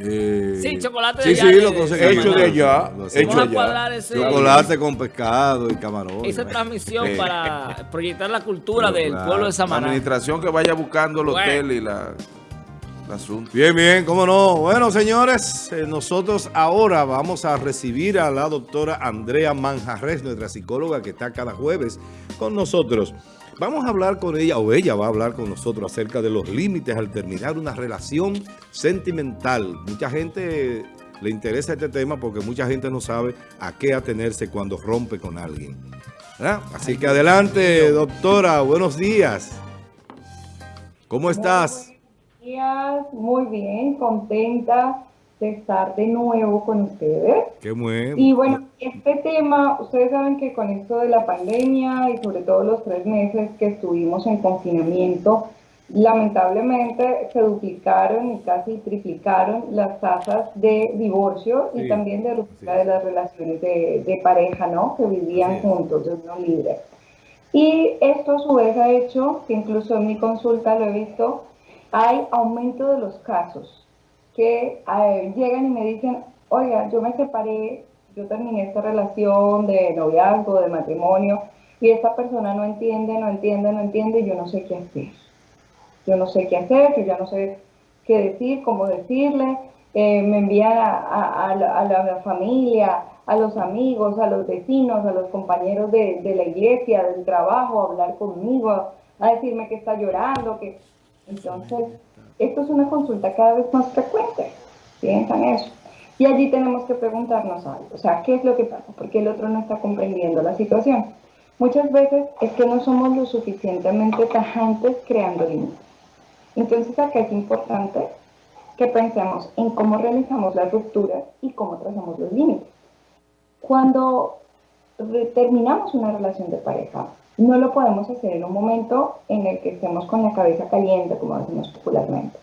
Eh, Sí, chocolate de sí, allá Sí, de- lo. Hecho de allá, hecho ese- Chocolate con pescado y camarón. esa transmisión Sí. para proyectar la cultura Pero del claro, pueblo de La Samaná. administración que vaya buscando el Bueno. hotel y la, asunto. Bien, bien, cómo no. Bueno, señores, eh, nosotros ahora vamos a recibir a la doctora Andrea Manjarres, nuestra psicóloga que está cada jueves con nosotros. Vamos a hablar con ella, o ella va a hablar con nosotros acerca de los límites al terminar una relación sentimental. Mucha gente le interesa este tema porque mucha gente no sabe a qué atenerse cuando rompe con alguien. ¿verdad? Así que adelante, doctora, buenos días. ¿Cómo estás? Días, muy bien, contenta de estar de nuevo con ustedes. Qué muy Y bueno, este tema, ustedes saben que con esto de la pandemia y sobre todo los tres meses que estuvimos en confinamiento, lamentablemente se duplicaron y casi triplicaron las tasas de divorcio Sí, y también de ruptura de las relaciones de, de pareja, ¿no? Que vivían juntos, de unión libre. Y esto a su vez ha hecho, que incluso en mi consulta lo he visto, hay aumento de los casos que eh, llegan y me dicen, oiga, yo me separé, yo terminé esta relación de noviazgo, de matrimonio, y esta persona no entiende, no entiende, no entiende, y yo no sé qué hacer. Yo no sé qué hacer, yo ya no sé qué decir, cómo decirle, eh, me envían a, la, familia, a los amigos, a los vecinos, a los compañeros de la iglesia, del trabajo, a hablar conmigo, a decirme que está llorando, que... Entonces, esto es una consulta cada vez más frecuente, piensan eso. Y allí tenemos que preguntarnos algo, o sea, ¿qué es lo que pasa? Porque el otro no está comprendiendo la situación. Muchas veces es que no somos lo suficientemente tajantes creando límites. Entonces acá es importante que pensemos en cómo realizamos las rupturas y cómo trazamos los límites. Cuando terminamos una relación de pareja, no lo podemos hacer en un momento en el que estemos con la cabeza caliente, como decimos popularmente,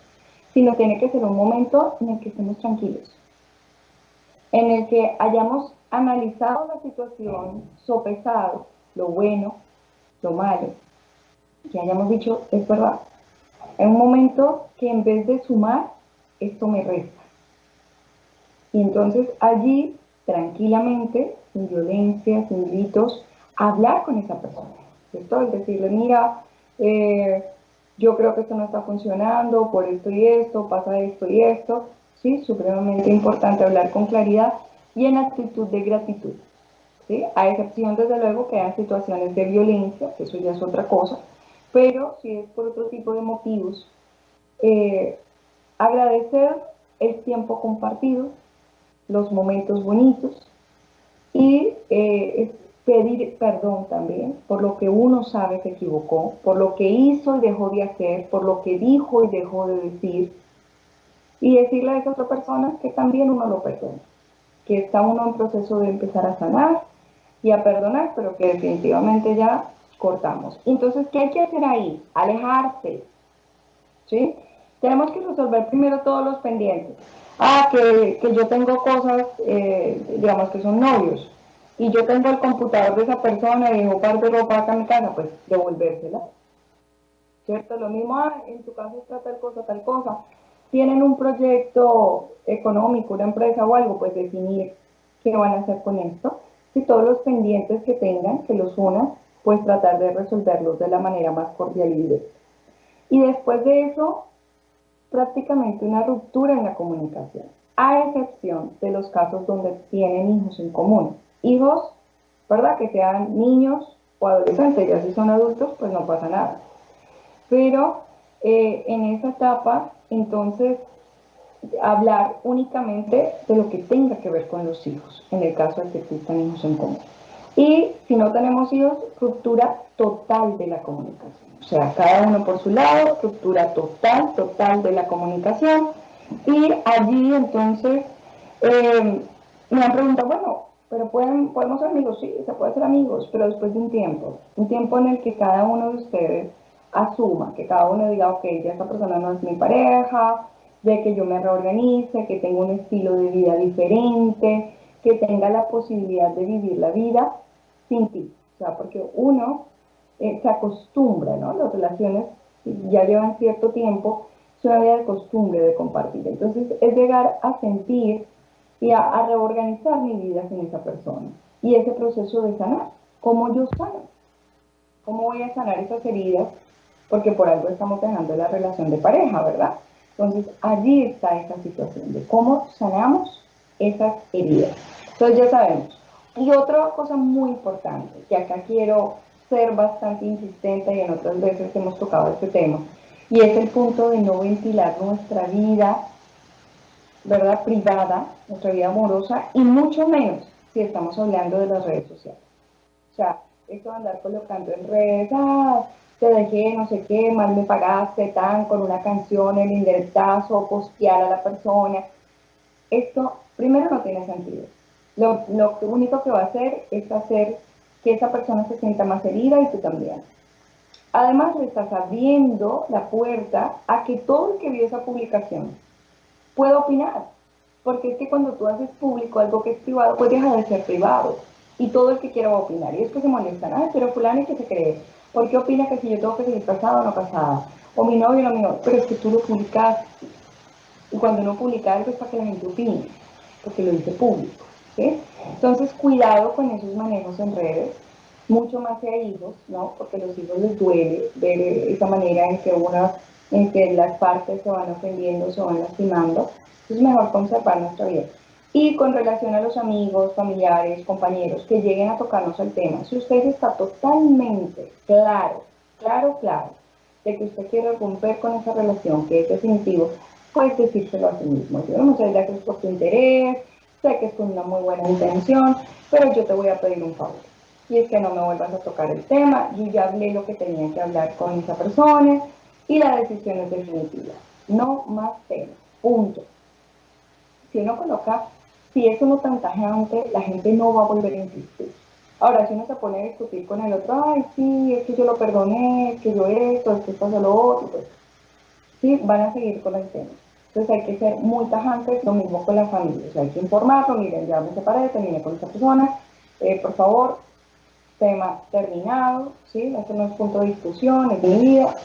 sino tiene que ser un momento en el que estemos tranquilos, en el que hayamos analizado la situación, sopesado lo bueno, lo malo, que hayamos dicho, es verdad, en un momento que en vez de sumar, esto me resta. Y entonces allí, tranquilamente, sin violencia, sin gritos, hablar con esa persona. ¿cierto? Es decirle, mira, eh, yo creo que esto no está funcionando por esto y esto, pasa esto y esto. Sí, supremamente importante hablar con claridad y en actitud de gratitud. ¿sí? A excepción, desde luego, que hay situaciones de violencia, que eso ya es otra cosa, pero si es por otro tipo de motivos, eh, agradecer el tiempo compartido, los momentos bonitos y eh, pedir perdón también por lo que uno sabe se equivocó, por lo que hizo y dejó de hacer, por lo que dijo y dejó de decir y decirle a esa otra persona que también uno lo perdona, que está uno en proceso de empezar a sanar y a perdonar, pero que definitivamente ya cortamos. Entonces, ¿qué hay que hacer ahí? Alejarse, ¿sí? Tenemos que resolver primero todos los pendientes. Ah, que, que yo tengo cosas, eh, digamos que son novios, y yo tengo el computador de esa persona y dejó par de ropa acá en mi casa, pues devolvérsela. ¿Cierto? Lo mismo, ah, en tu casa está tal cosa, tal cosa. Tienen un proyecto económico, una empresa o algo, pues definir qué van a hacer con esto. Si todos los pendientes que tengan, que los unan, pues tratar de resolverlos de la manera más cordial y directa. Y después de eso, prácticamente una ruptura en la comunicación, a excepción de los casos donde tienen hijos en común. Hijos, ¿verdad? Que sean niños o adolescentes, ya si son adultos, pues no pasa nada. Pero eh, en esa etapa, entonces, hablar únicamente de lo que tenga que ver con los hijos, en el caso de que existan hijos en común. Y si no tenemos hijos, ruptura total de la comunicación. O sea, cada uno por su lado, ruptura total, total de la comunicación. Y allí entonces eh, me han preguntado, bueno, pero pueden, podemos ser amigos, sí, se puede ser amigos, pero después de un tiempo, un tiempo en el que cada uno de ustedes asuma, que cada uno diga, ok, ya esta persona no es mi pareja, de que yo me reorganice, que tenga un estilo de vida diferente, que tenga la posibilidad de vivir la vida sin ti. O sea, porque uno eh, se acostumbra, ¿no? Las relaciones ya llevan cierto tiempo es una vida de costumbre de compartir. Entonces es llegar a sentir y a, reorganizar mi vida sin esa persona. Y ese proceso de sanar, ¿cómo yo sano? ¿Cómo voy a sanar esas heridas? Porque por algo estamos dejando la relación de pareja, ¿verdad? Entonces allí está esa situación de cómo sanamos esas heridas. Entonces ya sabemos. Y otra cosa muy importante, que acá quiero ser bastante insistente y en otras veces hemos tocado este tema, y es el punto de no ventilar nuestra vida, ¿verdad? Privada, nuestra vida amorosa, y mucho menos si estamos hablando de las redes sociales. O sea, esto de andar colocando en redes, ah, te dejé no sé qué, mal me pagaste, tan, con una canción, el indirectazo, postear a la persona. Esto, primero, no tiene sentido. Lo, lo único que va a hacer es hacer que esa persona se sienta más herida y tú también. Además, le estás abriendo la puerta a que todo el que vio esa publicación pueda opinar. Porque es que cuando tú haces público algo que es privado, pues deja de ser privado. Y todo el que quiera opinar. Y es que se molestan. Ah, pero fulano es que se cree. ¿Por qué opina que si yo tengo que seguir casada o no casada? O mi novio o no mi novio. Pero es que tú lo publicaste. Y cuando uno publica algo es para que la gente opine. Porque lo dice público. Entonces, cuidado con esos manejos en redes mucho más que a hijos, ¿no? Porque a los hijos les duele ver esa manera en que una, en que las partes se van ofendiendo, se van lastimando. Es mejor conservar nuestra vida. Y con relación a los amigos, familiares, compañeros que lleguen a tocarnos el tema, si usted está totalmente claro, claro, claro, de que usted quiere romper con esa relación, que es definitivo, pues decírselo a sí mismo. Yo no sé ya que es por tu interés, sé que es con una muy buena intención, pero yo te voy a pedir un favor y es que no me vuelvas a tocar el tema, yo ya hablé lo que tenía que hablar con esa persona y la decisión es definitiva. No más temas, punto. Si uno coloca, si eso no tan tajante, la gente no va a volver a insistir. Ahora, si uno se pone a discutir con el otro, ay, sí, es que yo lo perdoné, es que yo esto, es que esto es lo otro, pues, sí, van a seguir con el tema. Entonces hay que ser muy tajantes, lo mismo con la familia, o sea, hay que informarlo, miren, ya me separé, terminé con esa persona, eh, por favor, tema terminado, ¿sí? Este no es punto de discusión, es de vida,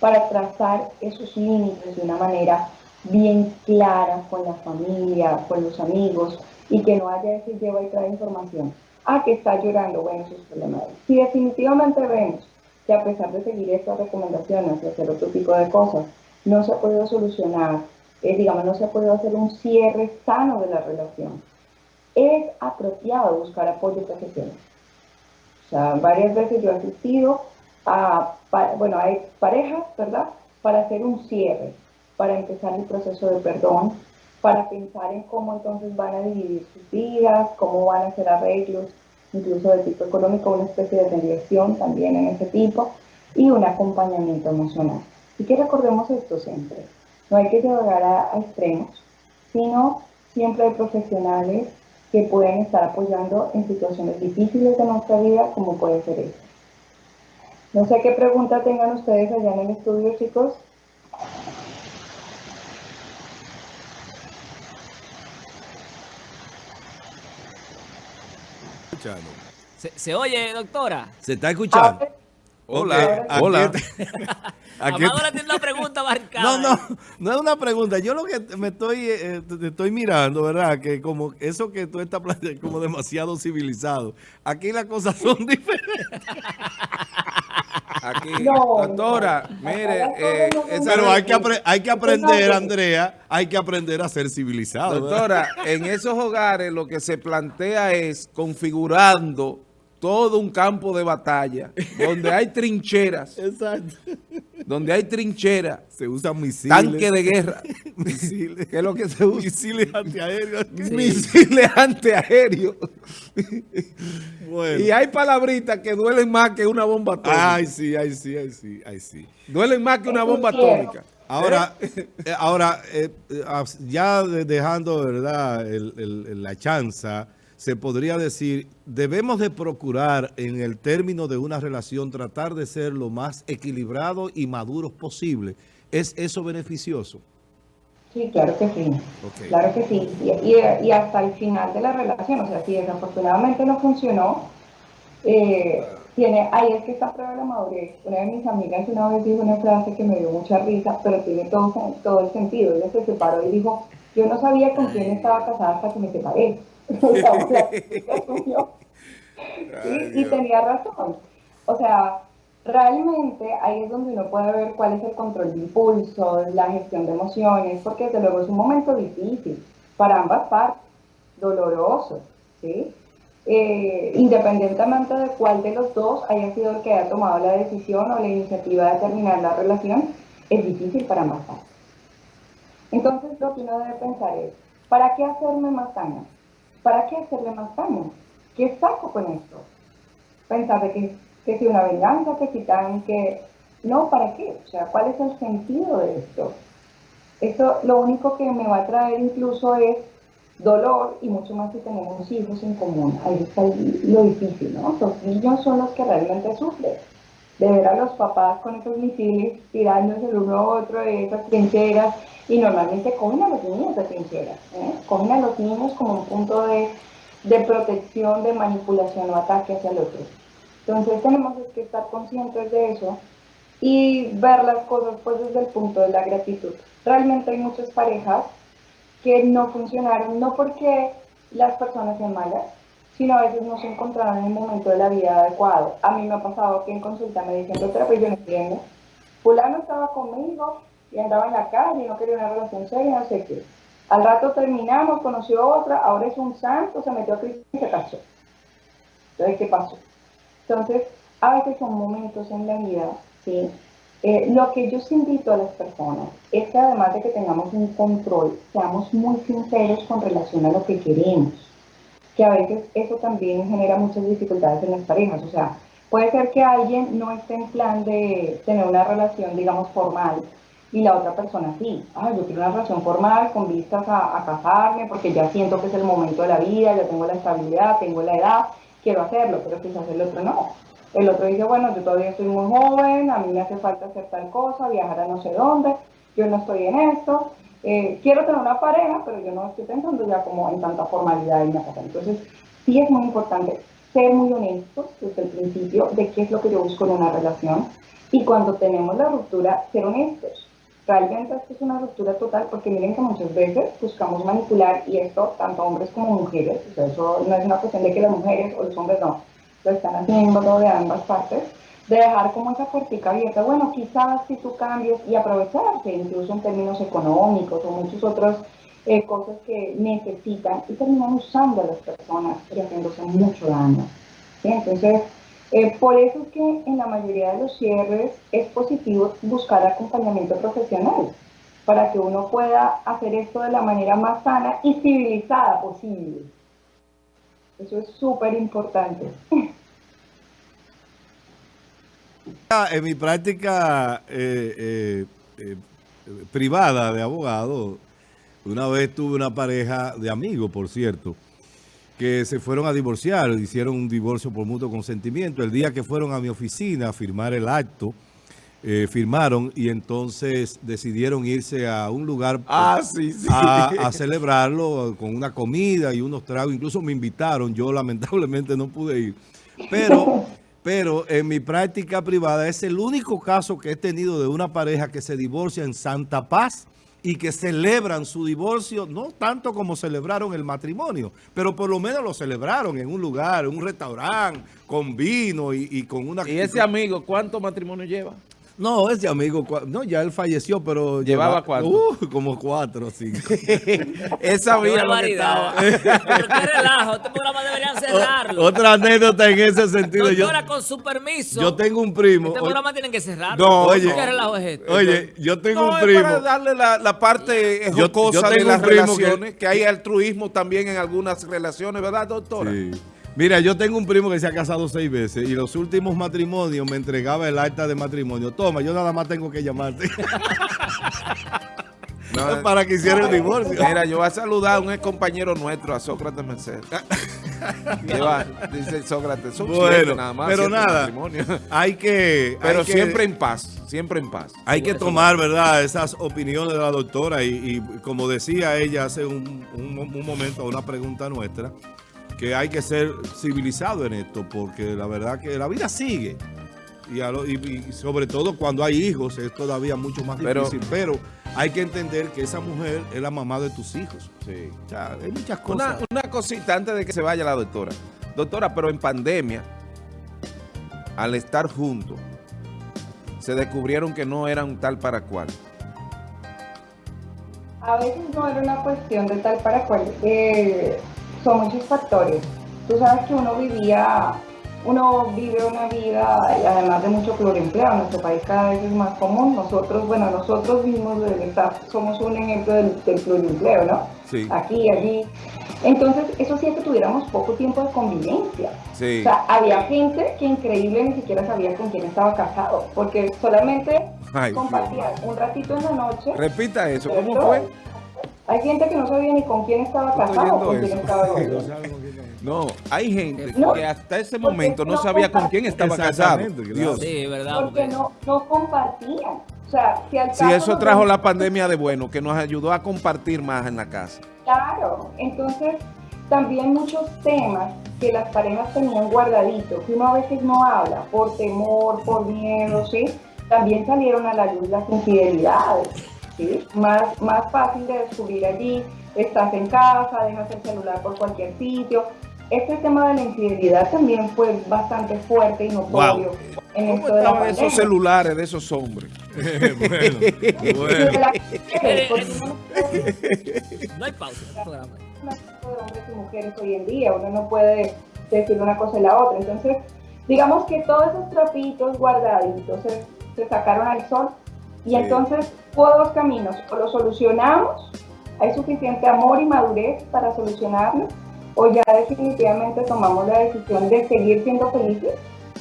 Para trazar esos límites de una manera bien clara con la familia, con los amigos, y que no haya ese lleva y trae información. Ah, que está llorando, bueno, eso es problema Si definitivamente vemos que a pesar de seguir estas recomendaciones y hacer otro tipo de cosas, no se ha podido solucionar, eh, digamos, no se ha podido hacer un cierre sano de la relación, es apropiado buscar apoyo profesional. O sea, varias veces yo he asistido a, bueno, hay parejas, ¿verdad? Para hacer un cierre, para empezar el proceso de perdón, para pensar en cómo entonces van a dividir sus vidas, cómo van a hacer arreglos, incluso de tipo económico, una especie de mediación también en ese tipo, y un acompañamiento emocional. Y que recordemos esto siempre, no hay que llegar a, a extremos, sino siempre hay profesionales que pueden estar apoyando en situaciones difíciles de nuestra vida, como puede ser esta. No sé qué pregunta tengan ustedes allá en el estudio, chicos. Escuchando. ¿Se, se oye, doctora? ¿Se está escuchando? Ahora- Hola, hola. aquí- aquí- Amado tiene una pregunta marcada. No, no, no es una pregunta. Yo lo que me estoy, eh, te estoy mirando, ¿verdad? Que como eso que tú estás planteando como demasiado civilizado. Aquí las cosas son diferentes. Aquí, No, doctora, no. mire, eh, Pero hay que, hay que aprender. Andrea, hay que aprender a ser civilizado. ¿verdad? doctora, en esos hogares lo que se plantea es configurando todo un campo de batalla, donde hay trincheras, Exacto. donde hay trincheras, Se usan misiles. tanque de guerra, misiles. que es lo que se usa, Misiles antiaéreos. misiles antiaéreos, Bueno. y hay palabritas que duelen más que una bomba atómica, Ay, sí, ay, sí, ay, sí, ay, sí. duelen más que una bomba atómica. Ahora, eh, ahora eh, eh, as- ya de- dejando verdad el- el- la chanza, se podría decir, debemos de procurar en el término de una relación tratar de ser lo más equilibrado y maduros posible. ¿Es eso beneficioso? Sí, claro que sí. Claro que sí. Y, y- y hasta el final de la relación, o sea, si desafortunadamente no funcionó, eh, tiene, ahí es que está prueba de la madurez. Una de mis amigas una vez dijo una frase que me dio mucha risa, pero tiene todo, todo el sentido. Ella se separó y dijo, yo no sabía con quién estaba casada hasta que me separé. y tenía razón. O sea, realmente ahí es donde uno puede ver cuál es el control de impulsos, la gestión de emociones, porque desde luego es un momento difícil para ambas partes, doloroso, ¿sí? Eh, independientemente de cuál de los dos haya sido el que haya tomado la decisión o la iniciativa de terminar la relación, es difícil para ambas partes. Entonces lo que uno debe pensar es, ¿para qué hacerme más daño? ¿Para qué hacerle más daño? ¿Qué saco con esto? Pensar de que, que si una venganza, que si tan, que... No, ¿para qué? O sea, ¿cuál es el sentido de esto? Esto lo único que me va a traer incluso es dolor y mucho más si tenemos hijos en común. Ahí está lo difícil, ¿no? Los niños son los que realmente sufren. De ver a los papás con esos misiles tirándose el uno a otro de esas trincheras y normalmente cogen a los niños de trincheras, ¿eh? cogen a los niños como un punto de, de protección, de manipulación o ataque hacia el otro. Entonces tenemos que estar conscientes de eso y ver las cosas pues desde el punto de la gratitud. Realmente hay muchas parejas que no funcionaron, no porque las personas sean malas, sino a veces no se encontraron en el momento de la vida adecuado. A mí me ha pasado que en consulta me dicen, doctora, pero yo no entiendo. Fulano estaba conmigo y andaba en la calle y no quería una relación seria, no sé qué. Al rato terminamos, conoció otra, ahora es un santo, se metió a Cristo y se casó. Entonces, ¿qué pasó? Entonces, a veces son momentos en la vida, ¿sí? Eh, lo que yo invito a las personas es que además de que tengamos un control, seamos muy sinceros con relación a lo que queremos, que a veces eso también genera muchas dificultades en las parejas, o sea, puede ser que alguien no esté en plan de tener una relación, digamos, formal, y la otra persona sí, ah, yo quiero una relación formal con vistas a, casarme, porque ya siento que es el momento de la vida, ya tengo la estabilidad, tengo la edad, quiero hacerlo, pero quizás el otro no. El otro dice, bueno, yo todavía estoy muy joven, a mí me hace falta hacer tal cosa, viajar a no sé dónde, yo no estoy en esto, eh, quiero tener una pareja, pero yo no estoy pensando ya como en tanta formalidad y cosa. Entonces, sí es muy importante ser muy honestos desde el principio de qué es lo que yo busco en una relación y cuando tenemos la ruptura, ser honestos. Realmente esto es una ruptura total porque miren que muchas veces buscamos manipular y esto tanto hombres como mujeres, o sea, eso no es una cuestión de que las mujeres o los hombres no, lo están haciendo de ambas partes, de dejar como esa puertica abierta, bueno, quizás si tú cambies y aprovecharse incluso en términos económicos o muchas otras eh, cosas que necesitan y terminan usando a las personas y haciéndose mucho daño. Entonces, eh, por eso es que en la mayoría de los cierres es positivo buscar acompañamiento profesional para que uno pueda hacer esto de la manera más sana y civilizada posible. Eso es súper importante. En mi práctica eh, eh, eh, privada de abogado, una vez tuve una pareja de amigos, por cierto, que se fueron a divorciar, hicieron un divorcio por mutuo consentimiento. El día que fueron a mi oficina a firmar el acto, firmaron y entonces decidieron irse a un lugar ah, sí, sí. A, a, celebrarlo con una comida y unos tragos. Incluso me invitaron, yo lamentablemente no pude ir. Pero pero en mi práctica privada es el único caso que he tenido de una pareja que se divorcia en Santa Paz y que celebran su divorcio, no tanto como celebraron el matrimonio, pero por lo menos lo celebraron en un lugar, en un restaurante, con vino y, y con una... ¿Y ese amigo cuánto matrimonio lleva? No, ese amigo, no, ya él falleció, pero... ¿Llevaba cuatro? Uh, como cuatro, sí. Él sabía lo que estaba. Pero qué relajo, este programa deberían cerrarlo. Otra anécdota en ese sentido. Doctora, yo, con su permiso. Yo tengo un primo. Este programa tienen que cerrarlo. No, oye. ¿Qué relajo es este? Oye, yo tengo no, un primo. para darle la, la parte Yo- jocosa yo de las relaciones, que- que... hay altruismo también en algunas relaciones, ¿verdad, doctora? Sí. Mira, yo tengo un primo que se ha casado seis veces y los últimos matrimonios me entregaba el acta de matrimonio. Toma, yo nada más tengo que llamarte. No, para que hiciera el divorcio. Mira, yo voy a saludar a un ex compañero nuestro, a Sócrates Mercedes. Que va, dice Sócrates, son Bueno, siete nada más. pero nada. Hay que... Pero hay que- siempre en paz, siempre en paz. Hay que tomar, ¿verdad?, esas opiniones de la doctora y, y como decía ella hace un, un- un momento una pregunta nuestra, que hay que ser civilizado en esto, porque la verdad que la vida sigue. Y, a lo- y- y sobre todo cuando hay hijos es todavía mucho más Pero- difícil, pero, hay que entender que esa mujer es la mamá de tus hijos. Sí. O sea, hay muchas Una, cosas. una cosita antes de que se vaya la doctora. Doctora, pero en pandemia, al estar juntos, se descubrieron que no eran tal para cual. A veces no era una cuestión de tal para cual. eh, son muchos factores. Tú sabes que uno vivía, uno vive una vida, y además de mucho pluriempleo, nuestro país cada vez es más común. Nosotros, bueno, nosotros mismos del staff somos un ejemplo del, del pluriempleo, ¿no? Sí. Aquí, allí. Entonces, eso hacía que tuviéramos poco tiempo de convivencia. Sí. O sea, había gente que increíble ni siquiera sabía con quién estaba casado, porque solamente Ay, compartían un ratito en la noche. Repita eso, ¿cómo fue? Hay gente que no sabía ni con quién estaba casado con quién estaba. No, hay gente No. que hasta ese momento no no sabía con quién estaba casado. Dios. Sí, verdad. Porque porque- no, no compartían. O sea, si al Sí, caso eso trajo la pandemia de bueno, que nos ayudó a compartir más en la casa. Claro, entonces también muchos temas que las parejas tenían guardaditos, que uno a veces no habla por temor, por miedo, ¿sí? También salieron a la luz las infidelidades, ¿sí? Más, más fácil de descubrir allí, estás en casa, dejas el celular por cualquier sitio. Este tema de la infidelidad también fue bastante fuerte y notorio en ¿Cómo esto de la estaban esos pandemia. celulares de esos hombres? bueno, bueno. de no hay pausa de hombres y mujeres hoy en día, uno no puede decir una cosa y la otra. Entonces, digamos que todos esos trapitos guardaditos se, se sacaron al sol y Sí. entonces hubo dos caminos, o lo solucionamos, hay suficiente amor y madurez para solucionarlo, o ya definitivamente tomamos la decisión de seguir siendo felices,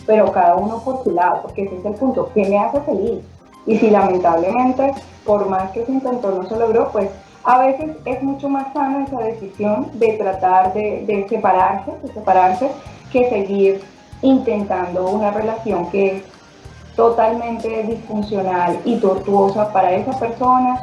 pero cada uno por su lado, porque ese es el punto, ¿qué me hace feliz? Y si lamentablemente, por más que se intentó, no se logró, pues a veces es mucho más sana esa decisión de tratar de, de separarse, de separarse, que seguir intentando una relación que es totalmente disfuncional y tortuosa para esa persona,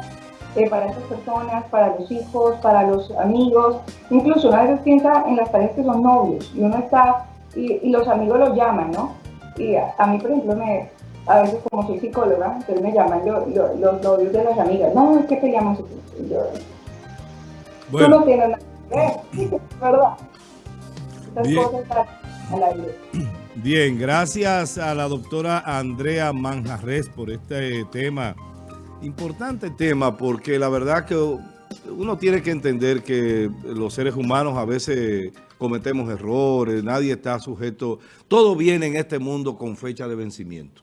eh, para esas personas, para los hijos, para los amigos. Incluso una vez piensa en las parejas que son novios y uno está, y, y los amigos lo llaman, ¿no? Y a, a mí, por ejemplo, me, a veces como soy psicóloga, entonces me llaman lo- lo- los novios de las amigas. No, es que peleamos. Yo, Tú no Bueno, tienes nada que ver, ¿verdad? Esas Bien. cosas están al aire. Bien, gracias a la doctora Andrea Manjarres por este tema, importante tema, porque la verdad que uno tiene que entender que los seres humanos a veces cometemos errores, nadie está sujeto, todo viene en este mundo con fecha de vencimiento.